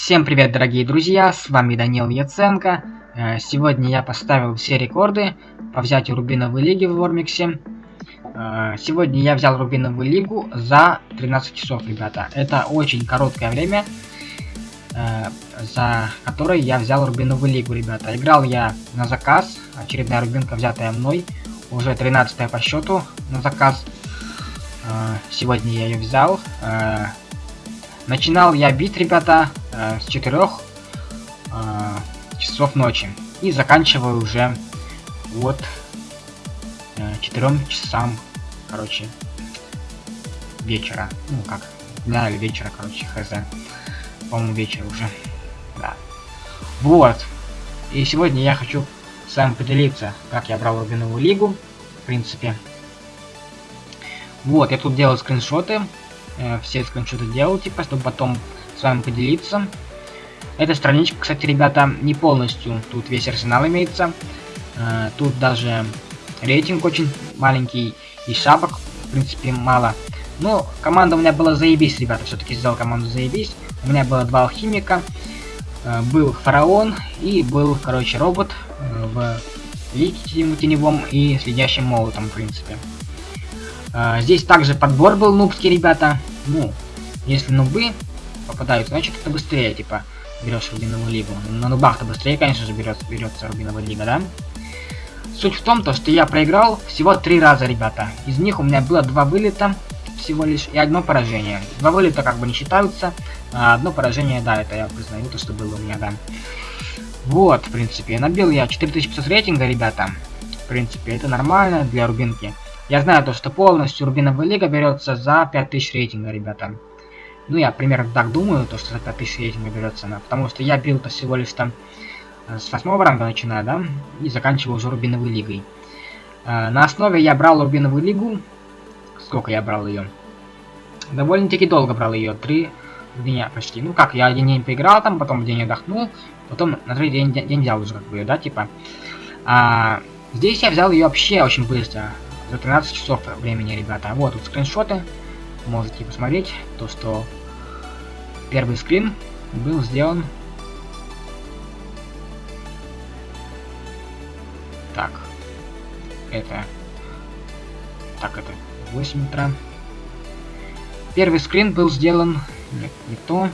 Всем привет, дорогие друзья, с вами Данил Яценко. Э, сегодня я поставил все рекорды по взятию Рубиновой лиги в Вормиксе. Э, сегодня я взял Рубиновую лигу за 13 часов, ребята. Это очень короткое время, э, за которое я взял Рубиновую лигу, ребята. Играл я на заказ, очередная рубинка, взятая мной, уже 13 по счету на заказ. Сегодня я ее взял. Начинал я бить, ребята, э, с 4 э, часов ночи. И заканчиваю уже вот э, 4 часам, короче, вечера. Ну, как, дня или вечера, короче, хз. По-моему, вечер уже. Да. Вот. И сегодня я хочу с вами поделиться, как я брал Рубиновую лигу, в принципе. Вот, я тут делал скриншоты э, все скриншоты делал, типа, чтобы потом с вами поделиться. Эта страничка, кстати, ребята, не полностью. Тут весь арсенал имеется. Э, тут даже рейтинг очень маленький. И шапок, в принципе, мало. Но команда у меня была заебись, ребята. Все-таки сделал команду заебись. У меня было два алхимика. Э, был фараон и был, короче, робот э, в лике теневом и следящим молотом, в принципе. А, здесь также подбор был нубский, ребята. Ну, если нубы попадают, значит это быстрее, типа, берешь рубиновую лигу. На нубах-то быстрее, конечно же, берет, берется рубиновая лига, да? Суть в том, то, что я проиграл всего три раза, ребята. Из них у меня было два вылета всего лишь и одно поражение. Два вылета как бы не считаются, а одно поражение, да, это я признаю, то, что было у меня, да. Вот, в принципе, набил я 4500 рейтинга, ребята. В принципе, это нормально для рубинки. Я знаю то, что полностью Рубиновая Лига берется за 5000 рейтинга, ребята. Ну, я примерно так думаю, то, что за 5000 рейтинга берется она. Потому что я бил-то всего лишь там э, с 8 ранга начинаю, да, и заканчиваю уже Рубиновой Лигой. Э, на основе я брал Рубиновую Лигу. Сколько я брал ее? Довольно-таки долго брал ее, три дня почти. Ну как, я один день поиграл там, потом день отдохнул, потом на третий день, день взял уже как бы, да, типа. А, здесь я взял ее вообще очень быстро за 13 часов времени, ребята. Вот тут скриншоты. Можете посмотреть то, что первый скрин был сделан. Так. Это... Так, это 8 утра. Первый скрин был сделан... Нет, не то.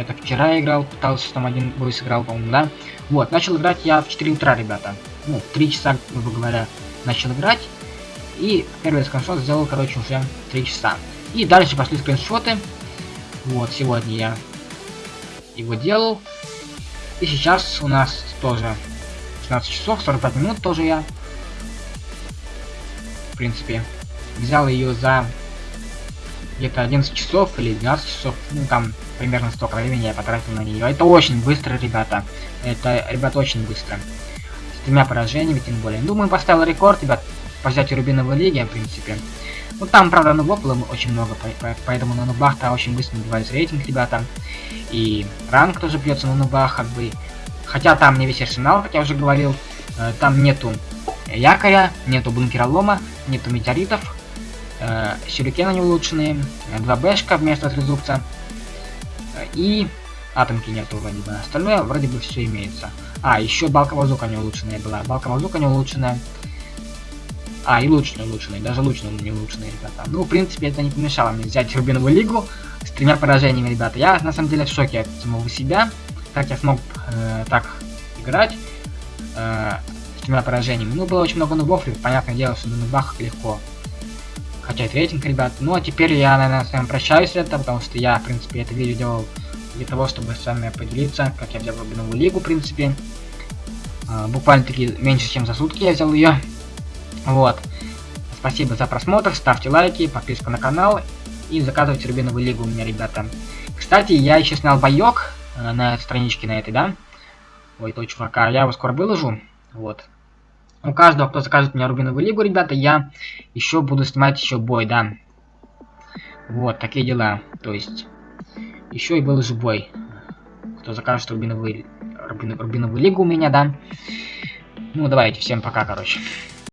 Это вчера я играл, пытался там один бой сыграл, по-моему, да? Вот, начал играть я в 4 утра, ребята. Ну, в 3 часа, грубо говоря, начал играть. И первый скриншот сделал, короче, уже 3 часа. И дальше пошли скриншоты. Вот, сегодня я его делал. И сейчас у нас тоже 16 часов, 45 минут тоже я. В принципе, взял ее за где-то 11 часов или 12 часов, ну там примерно столько времени я потратил на нее. Это очень быстро, ребята. Это, ребят, очень быстро. С тремя поражениями, тем более. Думаю, поставил рекорд, ребят, по взятию Рубиновой лиги, в принципе. Ну там, правда, нубов было очень много, поэтому на нубах-то очень быстро набивается рейтинг, ребята. И ранг тоже бьется на нубах, как бы. Хотя там не весь арсенал, как я уже говорил. Э, там нету якоря, нету бункеролома, нету метеоритов, э, сюрикены не улучшенные, 2 бэшка вместо трезубца и атомки нету вроде бы. Остальное вроде бы все имеется. А, еще балка воздуха не улучшенная была. Балка воздуха не улучшенная. А, и луч не улучшенный, даже луч не улучшенный, ребята. Ну, в принципе, это не помешало мне взять Рубиновую лигу с тремя поражениями, ребята. Я, на самом деле, в шоке от самого себя. Как я смог э, так играть э, с тремя поражениями. Ну, было очень много нубов, и, понятное дело, что на нубах легко качать рейтинг, ребят. Ну, а теперь я, наверное, с вами прощаюсь это, потому что я, в принципе, это видео делал для того, чтобы с вами поделиться, как я взял новую лигу, в принципе. А, буквально таки меньше, чем за сутки я взял ее. Вот. Спасибо за просмотр, ставьте лайки, подписку на канал и заказывайте Рубиновую лигу у меня, ребята. Кстати, я еще снял боек э, на страничке на этой, да? Ой, это у чувака. Я его скоро выложу. Вот. У каждого, кто закажет мне Рубиновую лигу, ребята, я еще буду снимать еще бой, да. Вот, такие дела. То есть, еще и был же бой. Кто закажет Рубиновую, Рубиновую, Рубиновую лигу у меня, да. Ну, давайте, всем пока, короче.